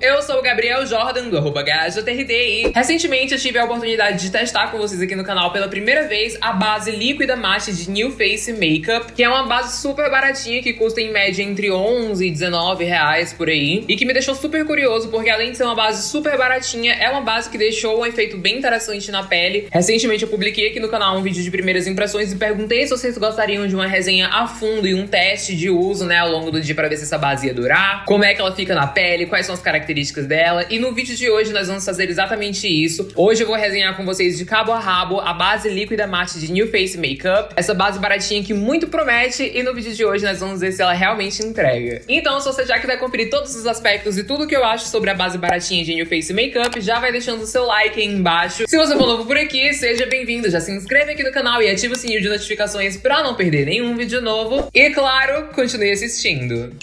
Eu sou o Gabriel Jordan, do arroba e recentemente eu tive a oportunidade de testar com vocês aqui no canal pela primeira vez a base líquida matte de New Face Makeup, que é uma base super baratinha que custa em média entre 11 e 19 reais por aí, e que me deixou super curioso porque além de ser uma base super baratinha, é uma base que deixou um efeito bem interessante na pele. Recentemente eu publiquei aqui no canal um vídeo de primeiras impressões e perguntei se vocês gostariam de uma resenha a fundo e um teste de uso, né, ao longo do dia para ver se essa base ia durar, como é que ela fica na pele, quais são as características dela. E no vídeo de hoje nós vamos fazer exatamente isso. Hoje eu vou resenhar com vocês de cabo a rabo a base líquida matte de New Face Makeup. Essa base baratinha que muito promete e no vídeo de hoje nós vamos ver se ela realmente entrega. Então se você já quiser conferir todos os aspectos e tudo que eu acho sobre a base baratinha de New Face Makeup, já vai deixando o seu like aí embaixo. Se você for novo por aqui, seja bem-vindo. Já se inscreve aqui no canal e ativa o sininho de notificações para não perder nenhum vídeo novo. E claro, continue assistindo.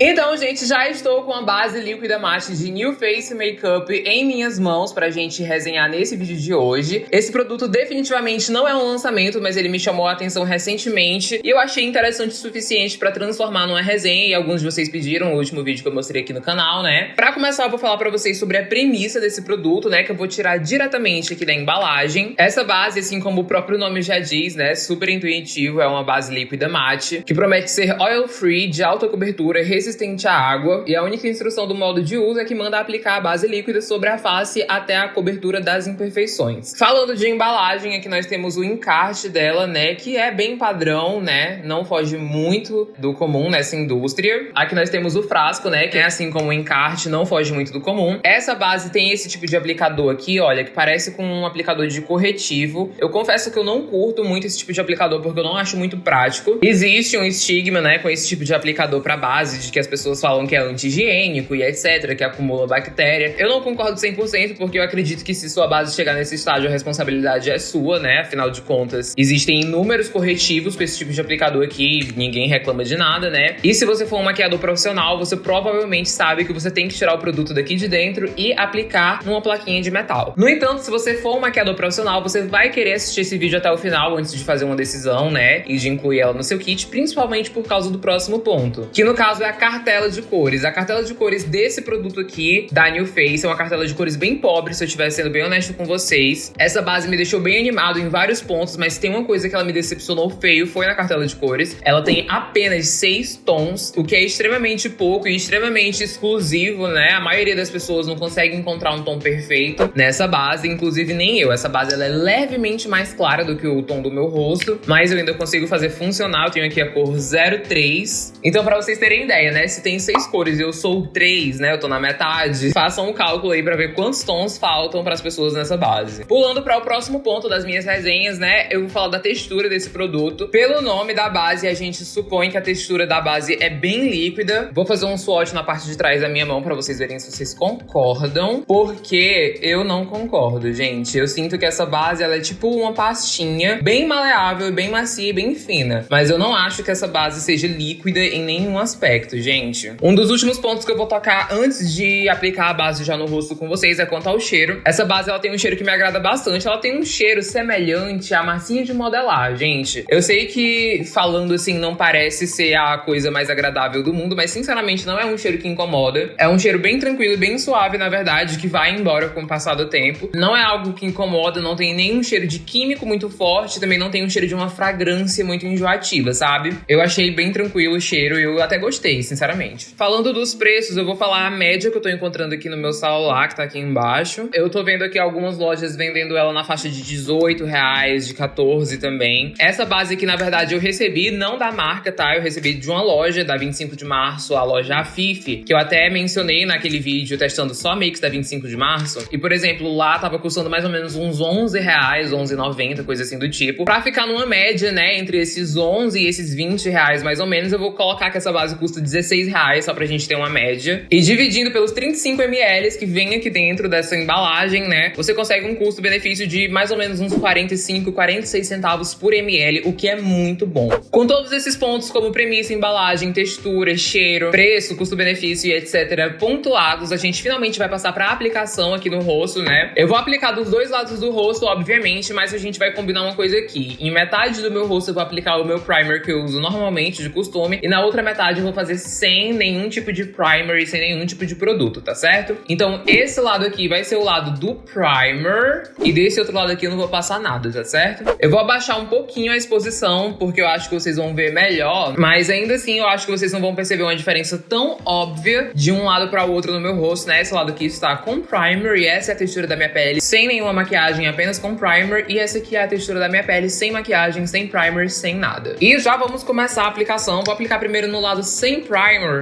Então, gente, já estou com a base líquida matte de New Face Makeup em minhas mãos pra gente resenhar nesse vídeo de hoje. Esse produto definitivamente não é um lançamento, mas ele me chamou a atenção recentemente e eu achei interessante o suficiente pra transformar numa resenha e alguns de vocês pediram no último vídeo que eu mostrei aqui no canal, né? Pra começar, eu vou falar pra vocês sobre a premissa desse produto, né, que eu vou tirar diretamente aqui da embalagem. Essa base, assim como o próprio nome já diz, né, super intuitivo, é uma base líquida matte, que promete ser oil-free, de alta cobertura, resistente resistente à água e a única instrução do modo de uso é que manda aplicar a base líquida sobre a face até a cobertura das imperfeições. Falando de embalagem, aqui nós temos o encarte dela, né, que é bem padrão, né, não foge muito do comum nessa indústria. Aqui nós temos o frasco, né, que é assim como o encarte, não foge muito do comum. Essa base tem esse tipo de aplicador aqui, olha, que parece com um aplicador de corretivo. Eu confesso que eu não curto muito esse tipo de aplicador porque eu não acho muito prático. Existe um estigma, né, com esse tipo de aplicador para base, de que que as pessoas falam que é anti-higiênico e etc, que acumula bactéria. Eu não concordo 100% porque eu acredito que se sua base chegar nesse estágio, a responsabilidade é sua, né? Afinal de contas, existem inúmeros corretivos com esse tipo de aplicador aqui, ninguém reclama de nada, né? E se você for um maquiador profissional, você provavelmente sabe que você tem que tirar o produto daqui de dentro e aplicar numa plaquinha de metal. No entanto, se você for um maquiador profissional, você vai querer assistir esse vídeo até o final antes de fazer uma decisão, né? E de incluir ela no seu kit, principalmente por causa do próximo ponto, que no caso é a cartela de cores. A cartela de cores desse produto aqui, da New Face, é uma cartela de cores bem pobre, se eu estiver sendo bem honesto com vocês. Essa base me deixou bem animado em vários pontos, mas tem uma coisa que ela me decepcionou feio, foi na cartela de cores. Ela tem apenas seis tons, o que é extremamente pouco e extremamente exclusivo, né? A maioria das pessoas não consegue encontrar um tom perfeito nessa base, inclusive nem eu. Essa base ela é levemente mais clara do que o tom do meu rosto, mas eu ainda consigo fazer funcionar. Eu tenho aqui a cor 03. Então, pra vocês terem ideia, né? Né? Se tem seis cores eu sou três, né? Eu tô na metade. Façam um cálculo aí pra ver quantos tons faltam pras pessoas nessa base. Pulando para o próximo ponto das minhas resenhas, né? Eu vou falar da textura desse produto. Pelo nome da base, a gente supõe que a textura da base é bem líquida. Vou fazer um swatch na parte de trás da minha mão pra vocês verem se vocês concordam. Porque eu não concordo, gente. Eu sinto que essa base, ela é tipo uma pastinha bem maleável, bem macia bem fina. Mas eu não acho que essa base seja líquida em nenhum aspecto, gente gente. Um dos últimos pontos que eu vou tocar antes de aplicar a base já no rosto com vocês é quanto ao cheiro. Essa base, ela tem um cheiro que me agrada bastante. Ela tem um cheiro semelhante à massinha de modelar, gente. Eu sei que falando assim não parece ser a coisa mais agradável do mundo, mas sinceramente não é um cheiro que incomoda. É um cheiro bem tranquilo, bem suave, na verdade, que vai embora com o passar do tempo. Não é algo que incomoda, não tem nenhum cheiro de químico muito forte, também não tem um cheiro de uma fragrância muito enjoativa, sabe? Eu achei bem tranquilo o cheiro e eu até gostei, sinceramente. Falando dos preços, eu vou falar a média que eu tô encontrando aqui no meu celular, que tá aqui embaixo. Eu tô vendo aqui algumas lojas vendendo ela na faixa de 18 reais, de 14 também. Essa base aqui, na verdade, eu recebi não da marca, tá? Eu recebi de uma loja da 25 de março, a loja Afife, que eu até mencionei naquele vídeo testando só mix da 25 de março. E, por exemplo, lá tava custando mais ou menos uns 11 reais, 11,90, coisa assim do tipo. Pra ficar numa média, né, entre esses 11 e esses 20 reais mais ou menos, eu vou colocar que essa base custa 16 reais reais, só pra gente ter uma média. E dividindo pelos 35 ml que vem aqui dentro dessa embalagem, né? Você consegue um custo-benefício de mais ou menos uns 45, 46 centavos por ml, o que é muito bom. Com todos esses pontos, como premissa, embalagem, textura, cheiro, preço, custo-benefício e etc., pontuados, a gente finalmente vai passar pra aplicação aqui no rosto, né? Eu vou aplicar dos dois lados do rosto, obviamente, mas a gente vai combinar uma coisa aqui. Em metade do meu rosto eu vou aplicar o meu primer que eu uso normalmente, de costume, e na outra metade eu vou fazer sem nenhum tipo de primer e sem nenhum tipo de produto, tá certo? Então esse lado aqui vai ser o lado do primer, e desse outro lado aqui eu não vou passar nada, tá certo? Eu vou abaixar um pouquinho a exposição, porque eu acho que vocês vão ver melhor, mas ainda assim eu acho que vocês não vão perceber uma diferença tão óbvia de um lado para o outro no meu rosto, né? Esse lado aqui está com primer e essa é a textura da minha pele sem nenhuma maquiagem, apenas com primer, e essa aqui é a textura da minha pele sem maquiagem, sem primer, sem nada. E já vamos começar a aplicação. Vou aplicar primeiro no lado sem primer,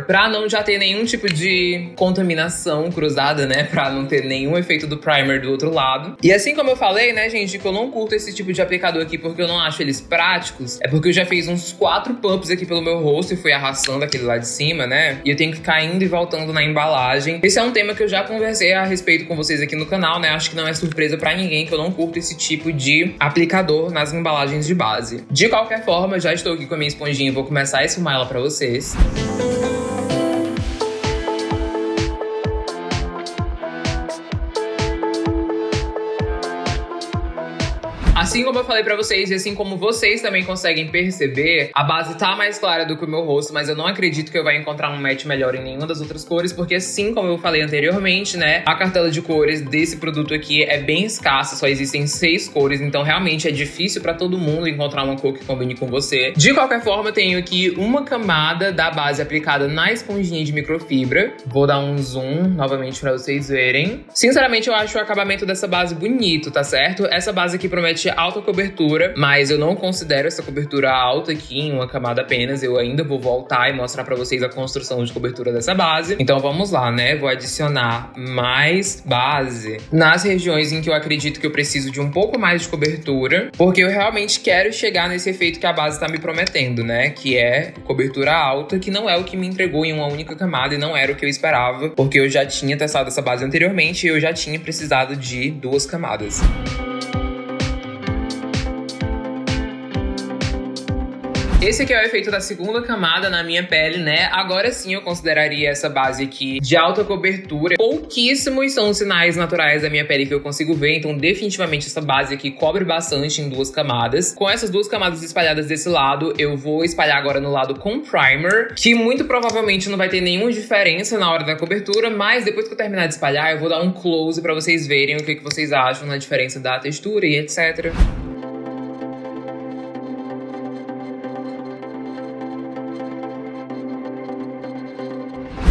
pra não já ter nenhum tipo de contaminação cruzada, né? Pra não ter nenhum efeito do primer do outro lado. E assim como eu falei, né, gente, que eu não curto esse tipo de aplicador aqui porque eu não acho eles práticos, é porque eu já fiz uns quatro pumps aqui pelo meu rosto e fui arrastando aquele lá de cima, né? E eu tenho que ficar indo e voltando na embalagem. Esse é um tema que eu já conversei a respeito com vocês aqui no canal, né? Acho que não é surpresa pra ninguém que eu não curto esse tipo de aplicador nas embalagens de base. De qualquer forma, já estou aqui com a minha esponjinha e vou começar a esfumar ela pra vocês. Assim como eu falei pra vocês, e assim como vocês também conseguem perceber, a base tá mais clara do que o meu rosto, mas eu não acredito que eu vá encontrar um match melhor em nenhuma das outras cores, porque assim como eu falei anteriormente, né, a cartela de cores desse produto aqui é bem escassa, só existem seis cores, então realmente é difícil pra todo mundo encontrar uma cor que combine com você. De qualquer forma, eu tenho aqui uma camada da base aplicada na esponjinha de microfibra. Vou dar um zoom novamente pra vocês verem. Sinceramente, eu acho o acabamento dessa base bonito, tá certo? Essa base aqui promete alta cobertura, mas eu não considero essa cobertura alta aqui em uma camada apenas. Eu ainda vou voltar e mostrar pra vocês a construção de cobertura dessa base. Então vamos lá, né? Vou adicionar mais base nas regiões em que eu acredito que eu preciso de um pouco mais de cobertura, porque eu realmente quero chegar nesse efeito que a base tá me prometendo, né? Que é cobertura alta, que não é o que me entregou em uma única camada e não era o que eu esperava, porque eu já tinha testado essa base anteriormente e eu já tinha precisado de duas camadas. Esse aqui é o efeito da segunda camada na minha pele, né? Agora sim eu consideraria essa base aqui de alta cobertura. Pouquíssimos são os sinais naturais da minha pele que eu consigo ver, então definitivamente essa base aqui cobre bastante em duas camadas. Com essas duas camadas espalhadas desse lado, eu vou espalhar agora no lado com primer, que muito provavelmente não vai ter nenhuma diferença na hora da cobertura, mas depois que eu terminar de espalhar, eu vou dar um close pra vocês verem o que, que vocês acham na diferença da textura e etc.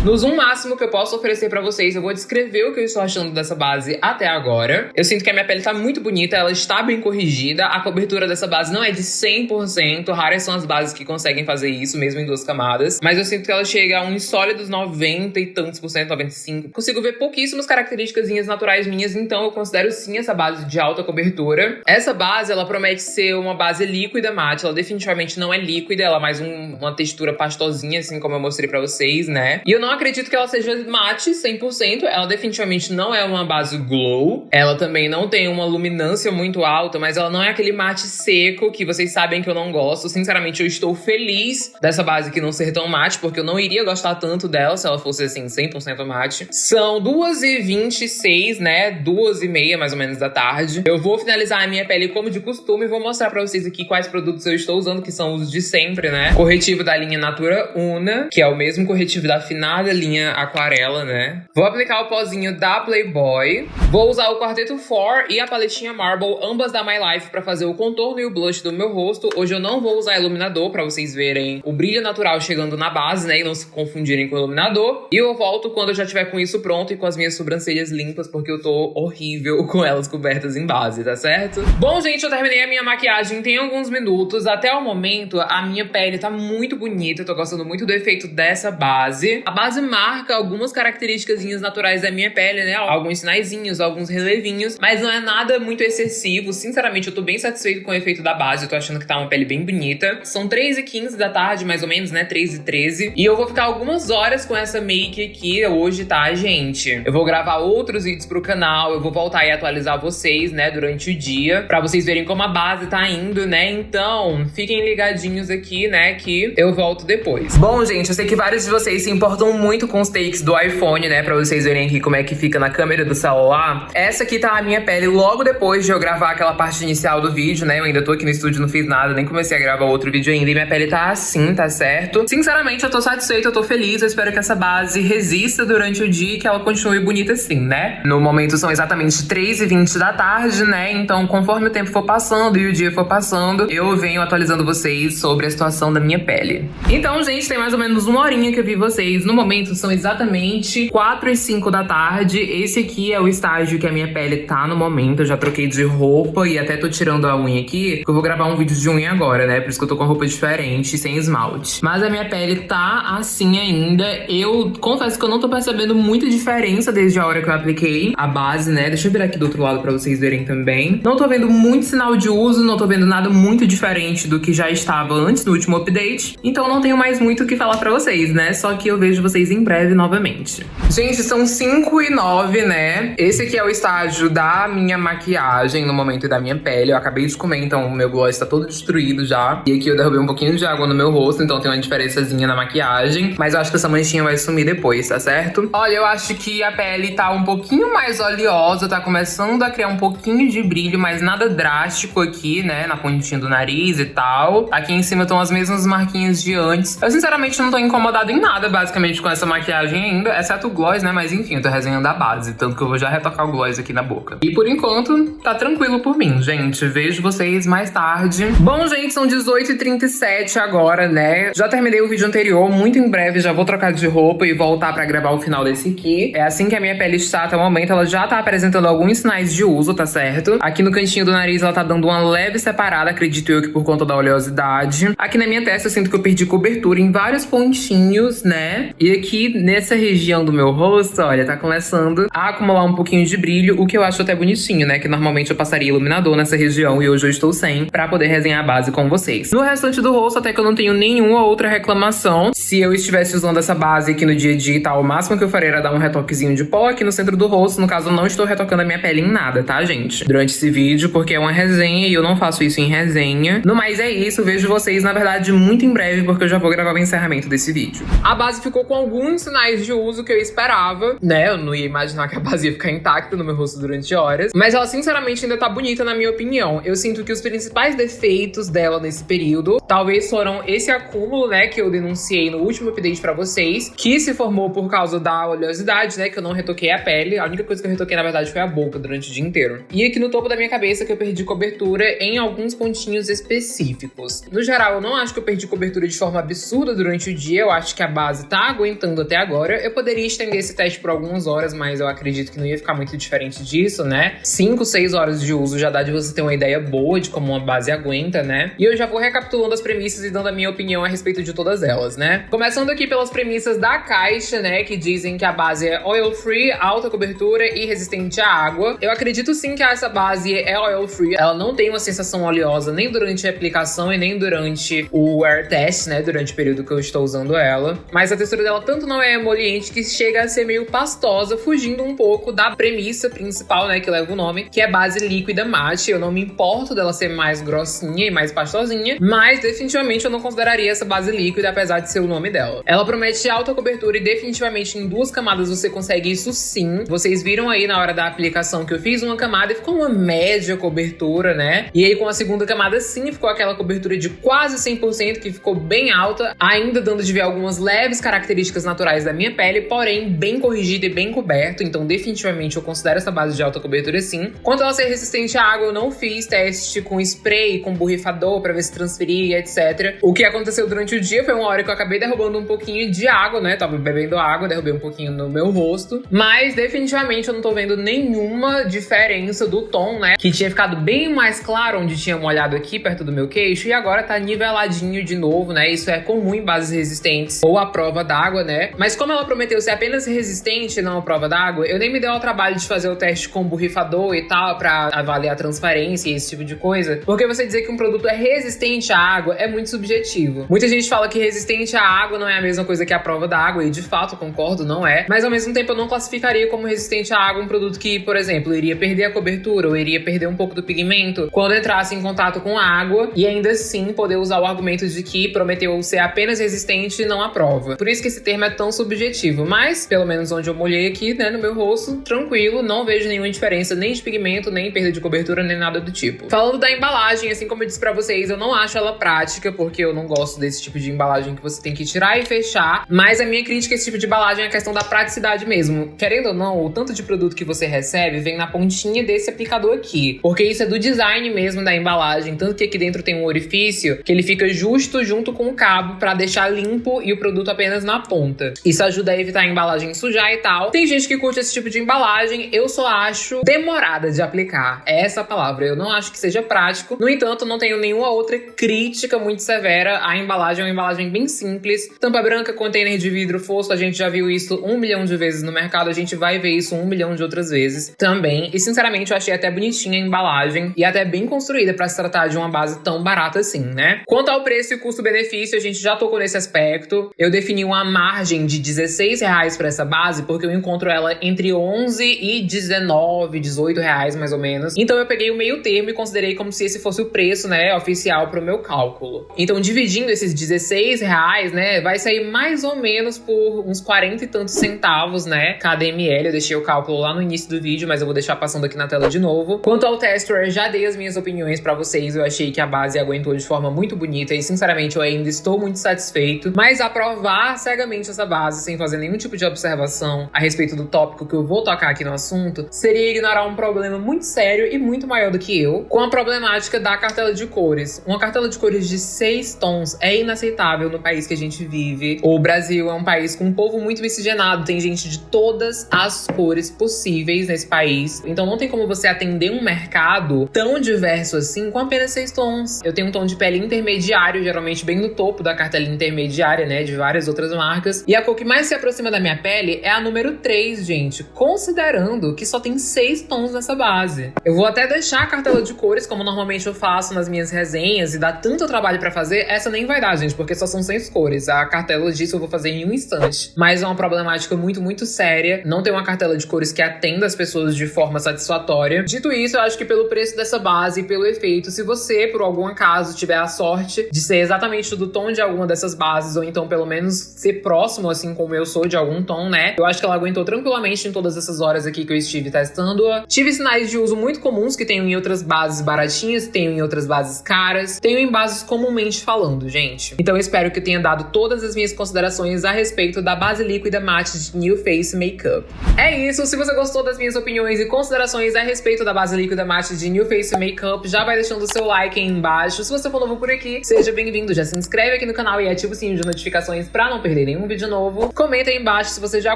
No zoom máximo que eu posso oferecer pra vocês, eu vou descrever o que eu estou achando dessa base até agora. Eu sinto que a minha pele tá muito bonita, ela está bem corrigida. A cobertura dessa base não é de 100%, raras são as bases que conseguem fazer isso, mesmo em duas camadas. Mas eu sinto que ela chega a uns sólidos 90 e tantos por cento, 95. Consigo ver pouquíssimas características naturais minhas, então eu considero sim essa base de alta cobertura. Essa base, ela promete ser uma base líquida mate, ela definitivamente não é líquida, ela é mais um, uma textura pastosinha, assim como eu mostrei pra vocês, né? E eu não acredito que ela seja mate 100%. Ela definitivamente não é uma base glow. Ela também não tem uma luminância muito alta, mas ela não é aquele mate seco que vocês sabem que eu não gosto. Sinceramente, eu estou feliz dessa base aqui não ser tão mate, porque eu não iria gostar tanto dela se ela fosse assim 100% mate. São 2h26, né? 2h30 mais ou menos da tarde. Eu vou finalizar a minha pele como de costume e vou mostrar pra vocês aqui quais produtos eu estou usando, que são os de sempre, né? Corretivo da linha Natura Una, que é o mesmo corretivo da Finale linha aquarela, né? Vou aplicar o pozinho da Playboy. Vou usar o Quarteto 4 e a paletinha Marble, ambas da My Life, pra fazer o contorno e o blush do meu rosto. Hoje eu não vou usar iluminador, pra vocês verem o brilho natural chegando na base, né? E não se confundirem com o iluminador. E eu volto quando eu já tiver com isso pronto e com as minhas sobrancelhas limpas, porque eu tô horrível com elas cobertas em base, tá certo? Bom, gente, eu terminei a minha maquiagem tem alguns minutos. Até o momento, a minha pele tá muito bonita. Eu tô gostando muito do efeito dessa base. A base base marca algumas características naturais da minha pele, né? Alguns sinaizinhos, alguns relevinhos, mas não é nada muito excessivo. Sinceramente, eu tô bem satisfeito com o efeito da base, eu tô achando que tá uma pele bem bonita. São 3 e 15 da tarde, mais ou menos, né? 3 e 13. E eu vou ficar algumas horas com essa make aqui hoje, tá, gente? Eu vou gravar outros vídeos pro canal, eu vou voltar e atualizar vocês, né, durante o dia, pra vocês verem como a base tá indo, né? Então, fiquem ligadinhos aqui, né, que eu volto depois. Bom, gente, eu sei que vários de vocês se importam muito com os takes do iPhone, né, pra vocês verem aqui como é que fica na câmera do celular. Essa aqui tá a minha pele logo depois de eu gravar aquela parte inicial do vídeo, né? Eu ainda tô aqui no estúdio, não fiz nada, nem comecei a gravar outro vídeo ainda. E minha pele tá assim, tá certo? Sinceramente, eu tô satisfeita, eu tô feliz. Eu espero que essa base resista durante o dia e que ela continue bonita assim, né? No momento são exatamente 3 e 20 da tarde, né? Então, conforme o tempo for passando e o dia for passando, eu venho atualizando vocês sobre a situação da minha pele. Então, gente, tem mais ou menos uma horinha que eu vi vocês. No momento, são exatamente 4 e 5 da tarde. Esse aqui é o estágio que a minha pele tá no momento. Eu já troquei de roupa e até tô tirando a unha aqui, porque eu vou gravar um vídeo de unha agora, né? Por isso que eu tô com roupa diferente, sem esmalte. Mas a minha pele tá assim ainda. Eu confesso que eu não tô percebendo muita diferença desde a hora que eu apliquei a base, né? Deixa eu virar aqui do outro lado pra vocês verem também. Não tô vendo muito sinal de uso, não tô vendo nada muito diferente do que já estava antes do último update. Então não tenho mais muito o que falar pra vocês, né? Só que eu vejo vocês em breve novamente. Gente, são 5 e 9, né? Esse aqui é o estágio da minha maquiagem no momento da minha pele. Eu acabei de comer, então o meu gloss tá todo destruído já. E aqui eu derrubei um pouquinho de água no meu rosto, então tem uma diferençazinha na maquiagem. Mas eu acho que essa manchinha vai sumir depois, tá certo? Olha, eu acho que a pele tá um pouquinho mais oleosa, tá começando a criar um pouquinho de brilho, mas nada drástico aqui, né? Na pontinha do nariz e tal. Aqui em cima estão as mesmas marquinhas de antes. Eu sinceramente não tô incomodado em nada, basicamente, com essa maquiagem ainda, exceto o gloss, né? Mas enfim, eu tô resenhando a base, tanto que eu vou já retocar o gloss aqui na boca. E por enquanto, tá tranquilo por mim, gente. Vejo vocês mais tarde. Bom, gente, são 18h37 agora, né? Já terminei o vídeo anterior, muito em breve já vou trocar de roupa e voltar pra gravar o final desse aqui. É assim que a minha pele está até o momento, ela já tá apresentando alguns sinais de uso, tá certo? Aqui no cantinho do nariz ela tá dando uma leve separada, acredito eu que por conta da oleosidade. Aqui na minha testa eu sinto que eu perdi cobertura em vários pontinhos, né? E aqui nessa região do meu rosto, olha, tá começando a acumular um pouquinho de brilho, o que eu acho até bonitinho, né? Que normalmente eu passaria iluminador nessa região e hoje eu estou sem, pra poder resenhar a base com vocês. No restante do rosto, até que eu não tenho nenhuma outra reclamação. Se eu estivesse usando essa base aqui no dia a dia e tal, o máximo que eu faria era dar um retoquezinho de pó aqui no centro do rosto. No caso, eu não estou retocando a minha pele em nada, tá, gente? Durante esse vídeo, porque é uma resenha e eu não faço isso em resenha. No mais, é isso. Vejo vocês, na verdade, muito em breve, porque eu já vou gravar o encerramento desse vídeo. A base ficou com alguns sinais de uso que eu esperava, né? Eu não ia imaginar que a base ia ficar intacta no meu rosto durante horas. Mas ela, sinceramente, ainda tá bonita, na minha opinião. Eu sinto que os principais defeitos dela nesse período, talvez foram esse acúmulo, né, que eu denunciei no último update pra vocês, que se formou por causa da oleosidade, né, que eu não retoquei a pele. A única coisa que eu retoquei, na verdade, foi a boca durante o dia inteiro. E aqui no topo da minha cabeça que eu perdi cobertura em alguns pontinhos específicos. No geral, eu não acho que eu perdi cobertura de forma absurda durante o dia. Eu acho que a base tá aguentando até agora. Eu poderia estender esse teste por algumas horas, mas eu acredito que não ia ficar muito diferente disso, né? 5, 6 horas de uso já dá de você ter uma ideia boa de como uma base aguenta, né? E eu já vou recapitulando as premissas e dando a minha opinião a respeito de todas elas, né? Começando aqui pelas premissas da caixa, né? Que dizem que a base é oil free, alta cobertura e resistente à água. Eu acredito sim que essa base é oil free. Ela não tem uma sensação oleosa nem durante a aplicação e nem durante o wear test, né? Durante o período que eu estou usando ela. Mas a textura dela tanto não é emoliente que chega a ser meio pastosa, fugindo um pouco da premissa principal, né? Que leva o nome, que é base líquida mate. Eu não me importo dela ser mais grossinha e mais pastosinha, mas definitivamente eu não consideraria essa base líquida, apesar de ser o nome dela. Ela promete alta cobertura e definitivamente em duas camadas você consegue isso sim. Vocês viram aí na hora da aplicação que eu fiz uma camada e ficou uma média cobertura, né? E aí com a segunda camada sim ficou aquela cobertura de quase 100% que ficou bem alta, ainda dando de ver algumas leves características naturais da minha pele, porém bem corrigida e bem coberto, então definitivamente eu considero essa base de alta cobertura sim. Quanto ela ser resistente à água, eu não fiz teste com spray, com borrifador para ver se transferia, etc. O que aconteceu durante o dia foi uma hora que eu acabei derrubando um pouquinho de água, né? Tava bebendo água, derrubei um pouquinho no meu rosto, mas definitivamente eu não tô vendo nenhuma diferença do tom, né? Que tinha ficado bem mais claro onde tinha molhado aqui perto do meu queixo e agora tá niveladinho de novo, né? Isso é comum em bases resistentes ou à prova d'água né? Mas como ela prometeu ser apenas resistente, não a prova d'água, eu nem me dei ao trabalho de fazer o teste com borrifador e tal, pra avaliar a transparência e esse tipo de coisa. Porque você dizer que um produto é resistente à água é muito subjetivo. Muita gente fala que resistente à água não é a mesma coisa que a prova d'água, e de fato concordo, não é. Mas ao mesmo tempo eu não classificaria como resistente à água um produto que, por exemplo, iria perder a cobertura ou iria perder um pouco do pigmento quando entrasse em contato com água e ainda assim poder usar o argumento de que prometeu ser apenas resistente e não a prova. Por isso que esse termo é tão subjetivo, mas pelo menos onde eu molhei aqui, né, no meu rosto, tranquilo, não vejo nenhuma diferença nem de pigmento, nem perda de cobertura, nem nada do tipo. Falando da embalagem, assim como eu disse para vocês, eu não acho ela prática, porque eu não gosto desse tipo de embalagem que você tem que tirar e fechar, mas a minha crítica a esse tipo de embalagem é a questão da praticidade mesmo. Querendo ou não, o tanto de produto que você recebe vem na pontinha desse aplicador aqui, porque isso é do design mesmo da embalagem, tanto que aqui dentro tem um orifício que ele fica justo junto com o cabo para deixar limpo e o produto apenas na ponta. Isso ajuda a evitar a embalagem sujar e tal. Tem gente que curte esse tipo de embalagem, eu só acho demorada de aplicar. É essa palavra. Eu não acho que seja prático. No entanto, não tenho nenhuma outra crítica muito severa. A embalagem é uma embalagem bem simples. Tampa branca, container de vidro fosco, a gente já viu isso um milhão de vezes no mercado. A gente vai ver isso um milhão de outras vezes também. E sinceramente, eu achei até bonitinha a embalagem e até bem construída para se tratar de uma base tão barata assim, né? Quanto ao preço e custo-benefício, a gente já tocou nesse aspecto. Eu defini uma margem de 16 reais para essa base porque eu encontro ela entre 11 e 19, 18 reais mais ou menos. Então eu peguei o meio termo e considerei como se esse fosse o preço, né, oficial para o meu cálculo. Então dividindo esses 16 reais, né, vai sair mais ou menos por uns 40 e tantos centavos, né, cada ml. Eu deixei o cálculo lá no início do vídeo, mas eu vou deixar passando aqui na tela de novo. Quanto ao tester, já dei as minhas opiniões para vocês. Eu achei que a base aguentou de forma muito bonita e sinceramente eu ainda estou muito satisfeito. Mas aprovar cegamente essa base sem fazer nenhum tipo de observação a respeito do tópico que eu vou tocar aqui no assunto seria ignorar um problema muito sério e muito maior do que eu, com a problemática da cartela de cores. Uma cartela de cores de seis tons é inaceitável no país que a gente vive. O Brasil é um país com um povo muito miscigenado, tem gente de todas as cores possíveis nesse país. Então não tem como você atender um mercado tão diverso assim com apenas seis tons. Eu tenho um tom de pele intermediário, geralmente bem no topo da cartela intermediária, né, de várias outras marcas. E a cor que mais se aproxima da minha pele é a número 3, gente, considerando que só tem seis tons nessa base. Eu vou até deixar a cartela de cores, como normalmente eu faço nas minhas resenhas, e dá tanto trabalho pra fazer, essa nem vai dar, gente, porque só são seis cores. A cartela disso eu vou fazer em um instante. Mas é uma problemática muito, muito séria. Não tem uma cartela de cores que atenda as pessoas de forma satisfatória. Dito isso, eu acho que pelo preço dessa base e pelo efeito, se você, por algum acaso, tiver a sorte de ser exatamente do tom de alguma dessas bases, ou então pelo menos ser próximo, assim como eu sou, de algum tom, né? Eu acho que ela aguentou tranquilamente em todas essas horas aqui que eu estive testando-a. Tive sinais de uso muito comuns que tenho em outras bases baratinhas, tenho em outras bases caras, tenho em bases comumente falando, gente. Então eu espero que eu tenha dado todas as minhas considerações a respeito da base líquida mate de New Face Makeup. É isso, se você gostou das minhas opiniões e considerações a respeito da base líquida mate de New Face Makeup, já vai deixando o seu like aí embaixo. Se você for novo por aqui, seja bem-vindo, já se inscreve aqui no canal e ativa o sininho de notificações pra não perder nenhum vídeo novo. Comenta aí embaixo se você já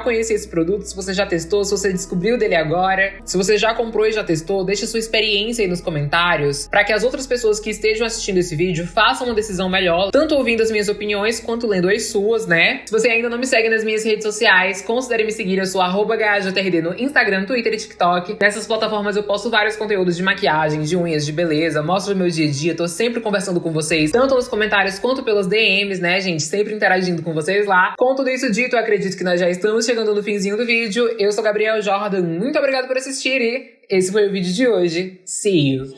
conhecia esse produto, se você já testou, se você descobriu dele agora, se você já comprou e já testou, deixa sua experiência aí nos comentários para que as outras pessoas que estejam assistindo esse vídeo façam uma decisão melhor, tanto ouvindo as minhas opiniões quanto lendo as suas, né? Se você ainda não me segue nas minhas redes sociais, considere me seguir, eu sou GajaTRD no Instagram, Twitter e TikTok. Nessas plataformas eu posto vários conteúdos de maquiagem, de unhas, de beleza, mostro o meu dia a dia, tô sempre conversando com vocês, tanto nos comentários quanto pelos DMs, né, gente? Sempre interagindo com vocês lá. Com tudo isso dito, eu acredito que nós já estamos chegando no finzinho do vídeo. Eu sou Gabriel Jordan, muito obrigado por assistir e esse foi o vídeo de hoje. See you!